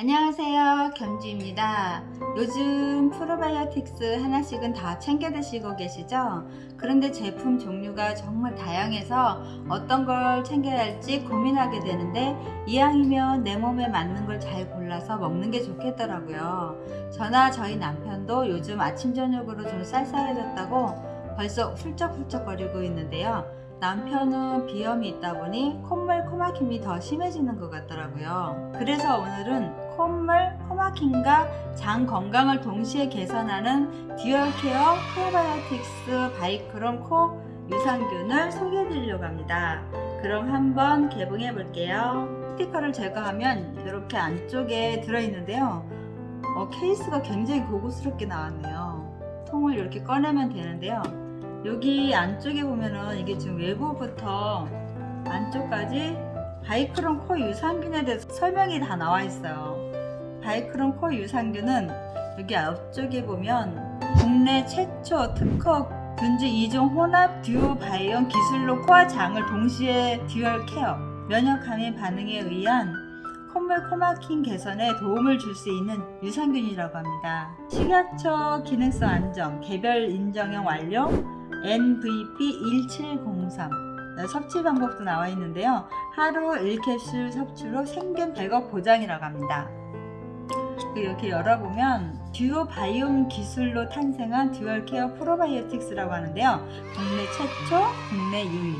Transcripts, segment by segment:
안녕하세요. 겸주입니다. 요즘 프로바이오틱스 하나씩은 다 챙겨 드시고 계시죠? 그런데 제품 종류가 정말 다양해서 어떤 걸 챙겨야 할지 고민하게 되는데 이왕이면 내 몸에 맞는 걸 잘 골라서 먹는 게 좋겠더라고요. 저나 저희 남편도 요즘 아침 저녁으로 좀 쌀쌀해졌다고 벌써 훌쩍훌쩍 거리고 있는데요 남편은 비염이 있다 보니 콧물 코막힘이 더 심해지는 것 같더라고요. 그래서 오늘은 콧물 코막힘과 장 건강을 동시에 개선하는 dual care 프로바이오틱스 바이크롬 코 유산균을 소개해 드리려고 합니다. 그럼 한번 개봉해 볼게요. 스티커를 제거하면 이렇게 안쪽에 들어있는데요. 어, 케이스가 굉장히 고급스럽게 나왔네요. 통을 이렇게 꺼내면 되는데요 여기 안쪽에 보면은 이게 지금 외부부터 안쪽까지 바이크롬 코 유산균에 대해서 설명이 다 나와 있어요 바이크롬 코 유산균은 여기 앞쪽에 보면 국내 최초 특허 균주 2종 혼합 듀오 바이옴 기술로 코와 장을 동시에 dual care 면역 과민 반응에 의한 콧물 코막힘 개선에 도움을 줄 수 있는 유산균이라고 합니다. 식약처 기능성 인정 개별 인정형 완료 NVP1703 섭취 방법도 나와 있는데요. 하루 1캡슐 섭취로 생균 100억 보장이라고 합니다. 이렇게 열어보면 듀오 바이옴 기술로 탄생한 dual care 프로바이오틱스라고 하는데요. 국내 최초, 국내 유일.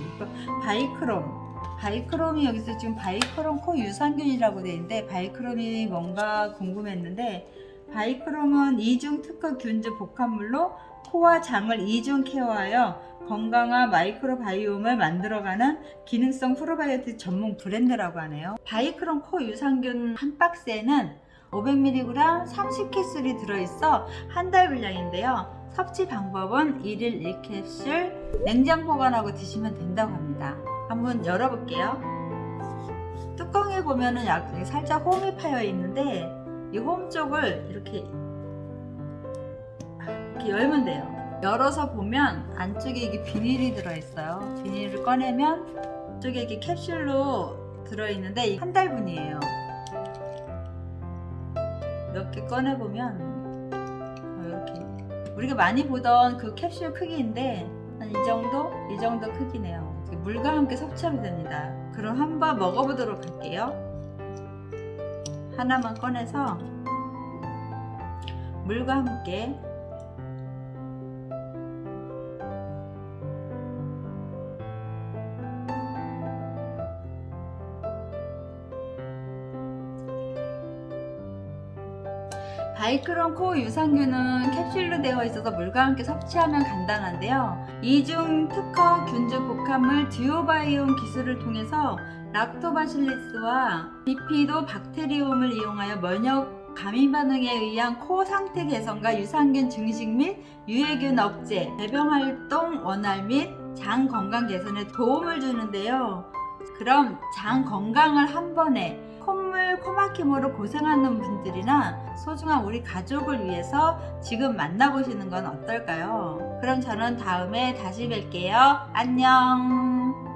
바이크롬. 바이크롬이 여기서 지금 바이크롬 코 유산균이라고 되어 있는데 바이크롬이 뭔가 궁금했는데 바이크롬은 이중 특허 균주 복합물로 코와 장을 이중 care하여 건강한 마이크로바이옴을 만들어가는 기능성 프로바이오틱 전문 브랜드라고 하네요. 바이크롬 코 유산균 한 박스에는 500mg 30캡슐이 들어있어 한 달 분량인데요. 섭취 방법은 1일 1캡슐 냉장 보관하고 드시면 된다고 합니다. 한번 열어볼게요. 뚜껑에 보면은 살짝 홈이 파여 있는데 이 홈 쪽을 이렇게 이렇게 열면 돼요. 열어서 보면 안쪽에 이게 비닐이 들어있어요. 비닐을 꺼내면 이쪽에 이게 캡슐로 들어있는데 한 달분이에요. 몇개 꺼내보면 이렇게 우리가 많이 보던 그 캡슐 크기인데 한 이 정도? 이 정도 크기네요. 물과 함께 섭취하면 됩니다. 그럼 한번 먹어보도록 할게요. 하나만 꺼내서 물과 함께 바이크론 코 유산균은 캡슐로 되어 있어서 물과 함께 섭취하면 간단한데요. 이중 특허 균주 복합물 듀오바이온 기술을 통해서 락토바실리스와 비피도 박테리움을 이용하여 면역 감인 반응에 의한 코 상태 개선과 유산균 증식 및 유해균 억제, 배변 활동 원활 및 장 건강 개선에 도움을 주는데요. 그럼 장 건강을 한 번에 콧물 코막힘으로 고생하는 분들이나 소중한 우리 가족을 위해서 지금 만나보시는 건 어떨까요? 그럼 저는 다음에 다시 뵐게요. 안녕